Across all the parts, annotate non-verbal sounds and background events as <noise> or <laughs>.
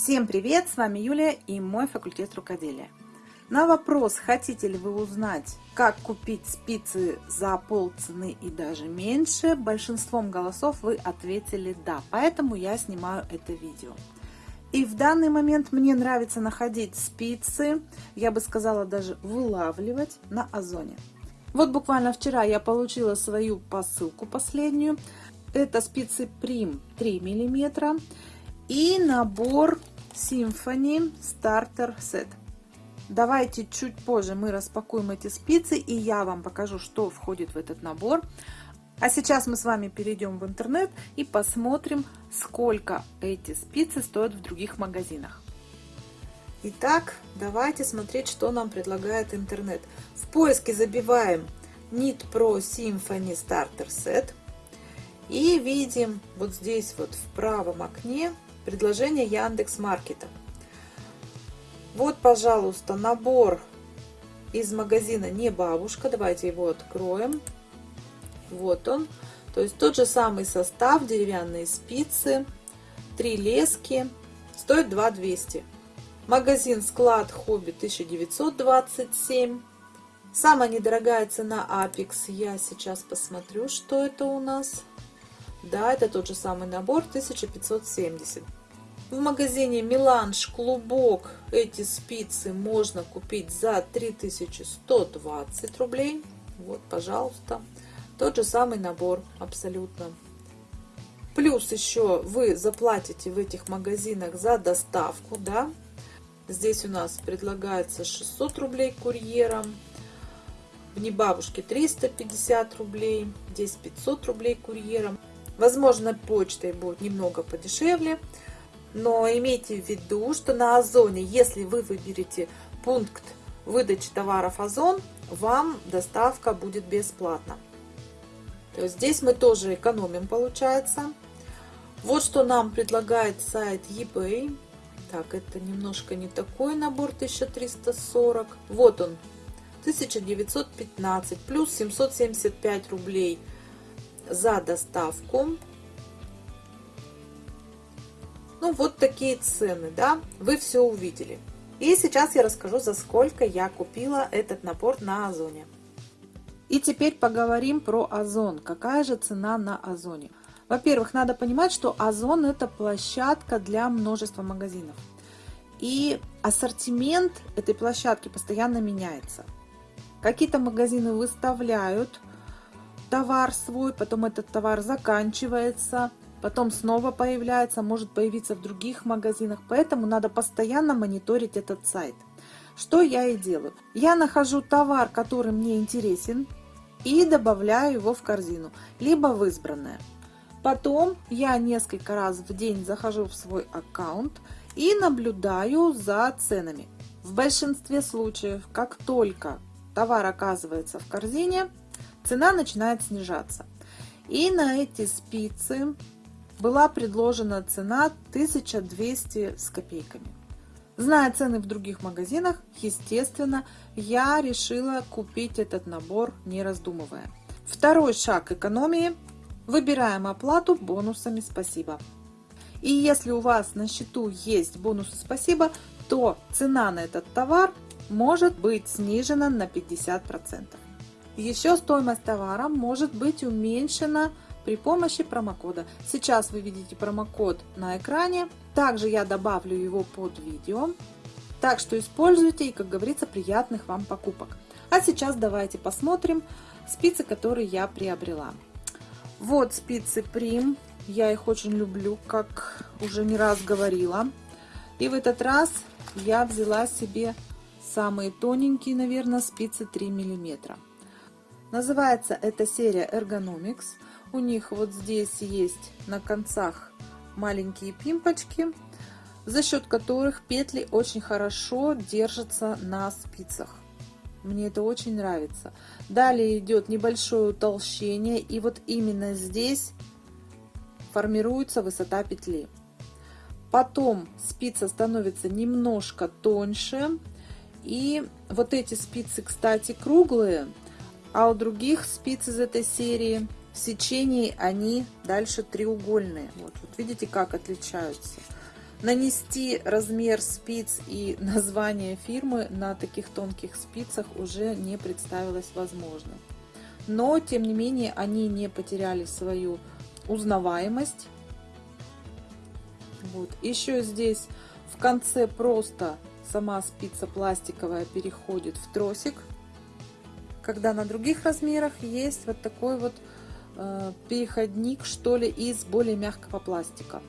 Всем привет! С вами Юлия и мой факультет рукоделия. На вопрос, хотите ли вы узнать, как купить спицы за полцены и даже меньше, большинством голосов вы ответили «да», поэтому я снимаю это видео. И в данный момент мне нравится находить спицы, я бы сказала даже вылавливать на Озоне. Вот буквально вчера я получила свою посылку последнюю. Это спицы Prim 3 миллиметра и набор Symphony Starter Set. Давайте чуть позже мы распакуем эти спицы и я вам покажу, что входит в этот набор. А сейчас мы с вами перейдем в интернет и посмотрим, сколько эти спицы стоят в других магазинах. Итак, давайте смотреть, что нам предлагает интернет. В поиске забиваем Knit Pro Symphony Starter Set. И видим вот здесь вот в правом окне предложение Яндекс Маркета. Вот, пожалуйста, набор из магазина «Не бабушка». Давайте его откроем. Вот он. То есть тот же самый состав, деревянные спицы, три лески. Стоит 2 200. Магазин «Склад Хобби» 1927. Самая недорогая цена Apex. Я сейчас посмотрю, что это у нас. Да, это тот же самый набор 1570. В магазине Миланж Клубок эти спицы можно купить за 3120 рублей. Вот, пожалуйста. Тот же самый набор абсолютно. Плюс еще вы заплатите в этих магазинах за доставку, да. Здесь у нас предлагается 600 рублей курьером. В Небабушке 350 рублей. Здесь 500 рублей курьером. Возможно, почтой будет немного подешевле. Но имейте в виду, что на Озоне, если вы выберете пункт выдачи товаров Озон, вам доставка будет бесплатна. То есть здесь мы тоже экономим, получается. Вот что нам предлагает сайт eBay. Так, это немножко не такой набор 1340. Вот он, 1915 плюс 775 рублей за доставку. Ну, вот такие цены, да, вы все увидели. И сейчас я расскажу, за сколько я купила этот набор на Озоне. И теперь поговорим про Озон. Какая же цена на Озоне? Во-первых, надо понимать, что Озон это площадка для множества магазинов. И ассортимент этой площадки постоянно меняется. Какие-то магазины выставляют товар свой, потом этот товар заканчивается, потом снова появляется, может появиться в других магазинах, поэтому надо постоянно мониторить этот сайт. Что я и делаю. Я нахожу товар, который мне интересен, и добавляю его в корзину, либо в избранное. Потом я несколько раз в день захожу в свой аккаунт и наблюдаю за ценами. В большинстве случаев, как только товар оказывается в корзине, цена начинает снижаться. И на эти спицы была предложена цена 1200 с копейками. Зная цены в других магазинах, естественно, я решила купить этот набор, не раздумывая. Второй шаг экономии. Выбираем оплату бонусами «Спасибо». И если у вас на счету есть бонусы «Спасибо», то цена на этот товар может быть снижена на 50%. Еще стоимость товара может быть уменьшена при помощи промокода. Сейчас вы видите промокод на экране. Также я добавлю его под видео. Так что используйте и, как говорится, приятных вам покупок. А сейчас давайте посмотрим спицы, которые я приобрела. Вот спицы Prim. Я их очень люблю, как уже не раз говорила. И в этот раз я взяла себе самые тоненькие, наверное, спицы 3 миллиметра. Называется эта серия Ergonomics. У них вот здесь есть на концах маленькие пимпочки, за счет которых петли очень хорошо держатся на спицах. Мне это очень нравится. Далее идет небольшое утолщение, и вот именно здесь формируется высота петли. Потом спица становится немножко тоньше. И вот эти спицы, кстати, круглые, а у других спиц из этой серии сечении они дальше треугольные. Вот, вот видите, как отличаются. нанести размер спиц и <laughs> название фирмы на таких тонких спицах уже не представилось возможным. Но, тем не менее, они не потеряли свою узнаваемость. Вот. Еще здесь в конце просто сама спица пластиковая переходит в тросик. Когда на других размерах есть вот такой вот переходник, что ли, из более мягкого пластика.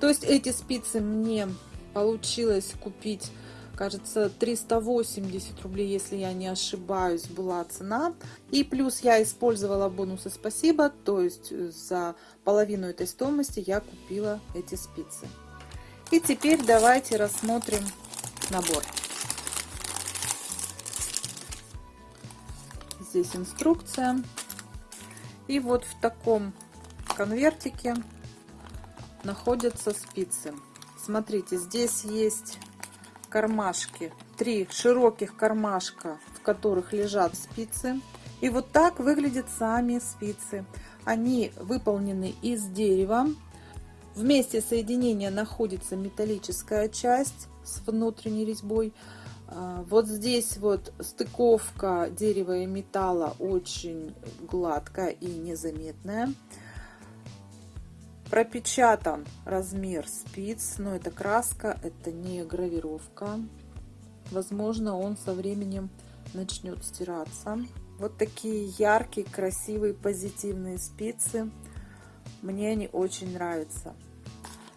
То есть эти спицы мне получилось купить, кажется, 380 рублей, если я не ошибаюсь, была цена. И плюс я использовала бонусы спасибо, то есть за половину этой стоимости я купила эти спицы. И теперь давайте рассмотрим набор. Здесь инструкция. И вот в таком конвертике находятся спицы. Смотрите, здесь есть кармашки, три широких кармашка, в которых лежат спицы. И вот так выглядят сами спицы. Они выполнены из дерева. В месте соединения находится металлическая часть с внутренней резьбой. А, вот здесь вот стыковка дерева и металла очень гладкая и незаметная. Пропечатан размер спиц но это краска это не гравировка. Возможно он со временем начнет стираться. Вот такие яркие красивые позитивные спицы. Мне они очень нравятся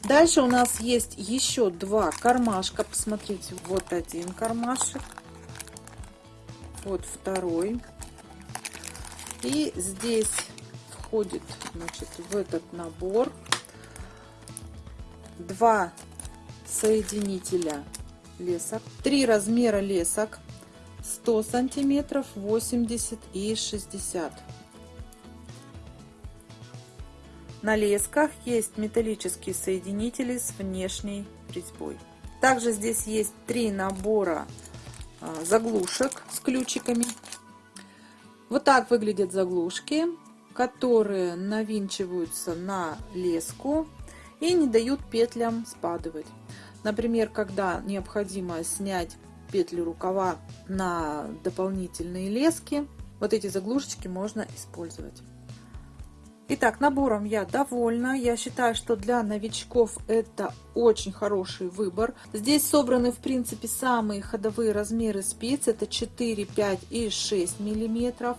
дальше у нас есть еще два кармашка. Посмотрите вот один кармашек. Вот второй. И здесь входит значит, в этот набор два соединителя лесок, три размера лесок. 100 сантиметров, 80 и 60. На лесках есть металлические соединители с внешней резьбой. Также здесь есть три набора а, заглушек с ключиками. Вот так выглядят заглушки, которые навинчиваются на леску и не дают петлям спадывать. Например, когда необходимо снять петли рукава на дополнительные лески, вот эти заглушечки можно использовать. Итак, набором я довольна. Я считаю, что для новичков это очень хороший выбор. Здесь собраны, в принципе, самые ходовые размеры спиц. Это 4, 5 и 6 миллиметров.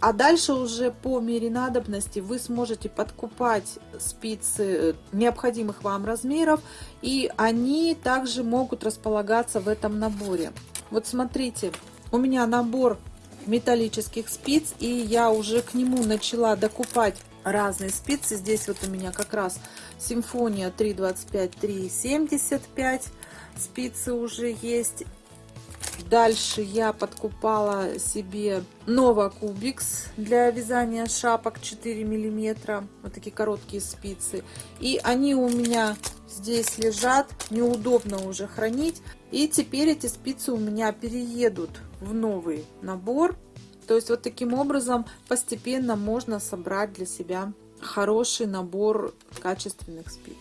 А дальше уже по мере надобности вы сможете подкупать спицы необходимых вам размеров, и они также могут располагаться в этом наборе. Вот смотрите, у меня набор металлических спиц, и я уже к нему начала докупать разные спицы. Здесь вот у меня как раз Симфония 325, 375 спицы уже есть. Дальше я подкупала себе Nova Cubix для вязания шапок 4 миллиметра. Вот такие короткие спицы. И они у меня здесь лежат. Неудобно уже хранить. И теперь эти спицы у меня переедут в новый набор. То есть вот таким образом постепенно можно собрать для себя хороший набор качественных спиц.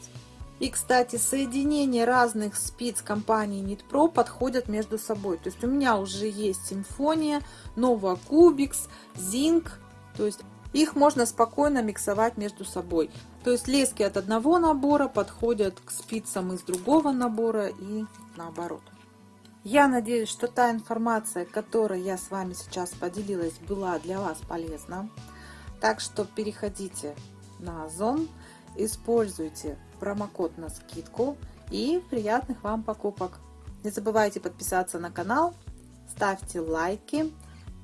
И, кстати, соединение разных спиц компании Knit подходят между собой. То есть у меня уже есть Симфония, Nova Cubix, Zinc. То есть их можно спокойно миксовать между собой. То есть лески от одного набора подходят к спицам из другого набора и наоборот. Я надеюсь, что та информация, которой я с вами сейчас поделилась, была для вас полезна. Так что переходите на Озон, используйте промокод на скидку и приятных вам покупок. Не забывайте подписаться на канал, ставьте лайки.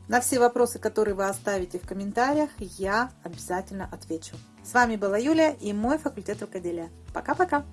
На все вопросы, которые вы оставите в комментариях, я обязательно отвечу. С вами была Юля и мой факультет рукоделия. Пока-пока!